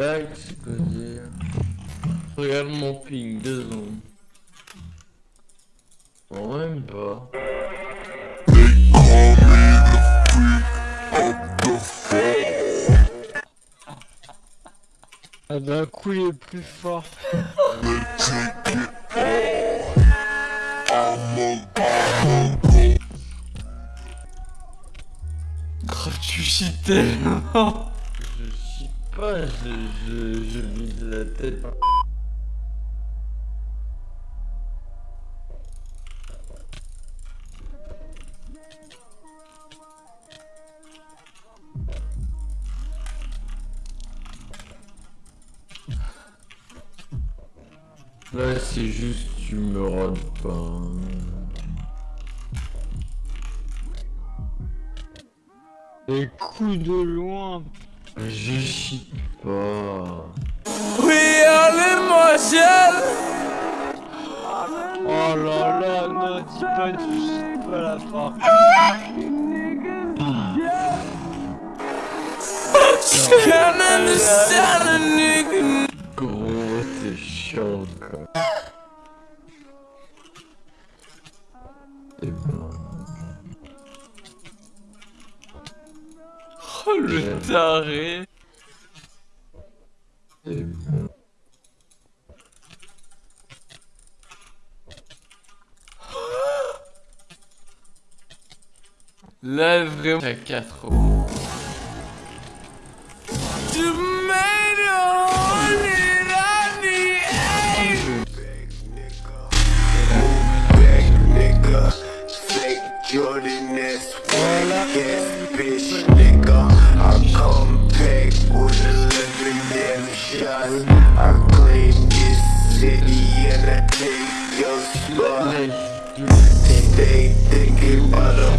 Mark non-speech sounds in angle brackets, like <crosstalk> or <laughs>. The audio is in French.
blague, c'est quoi dire Regarde mon ping, deux secondes. Bon, même pas. Ah d'un coup il est plus fort. <laughs> Oh, tu tellement Je chie pas, je, je, je vide la tête. Là c'est juste tu me rôdes pas. Les coups de loin. Je chie pas. We are limoges Oh là là, non, dis pas tu chies pas la fin. Can't understand a nigga Gros t'es chiant quoi. Et ben. Oh le taré ben. Là vraiment à 4 euros Tomato Nirani nigga. Fake Jordan ass whack ass bitch shots. I claim this city and I take your spot. Stay thinking about